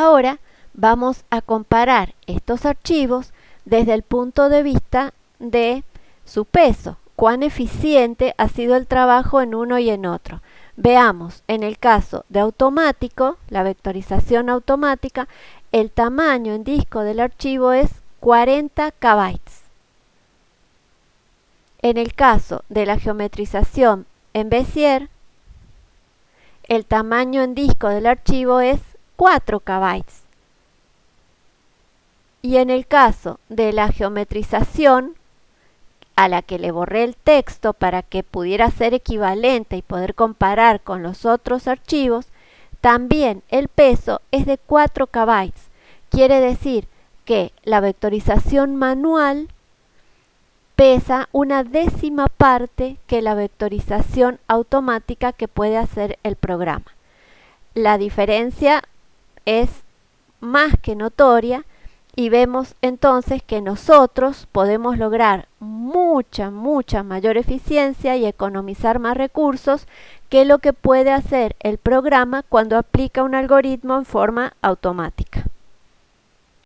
Ahora vamos a comparar estos archivos desde el punto de vista de su peso, cuán eficiente ha sido el trabajo en uno y en otro. Veamos, en el caso de automático, la vectorización automática, el tamaño en disco del archivo es 40 KB. En el caso de la geometrización en Bézier, el tamaño en disco del archivo es 4 KB. Y en el caso de la geometrización, a la que le borré el texto para que pudiera ser equivalente y poder comparar con los otros archivos, también el peso es de 4 KB. Quiere decir que la vectorización manual pesa una décima parte que la vectorización automática que puede hacer el programa. La diferencia es más que notoria y vemos entonces que nosotros podemos lograr mucha, mucha mayor eficiencia y economizar más recursos que lo que puede hacer el programa cuando aplica un algoritmo en forma automática.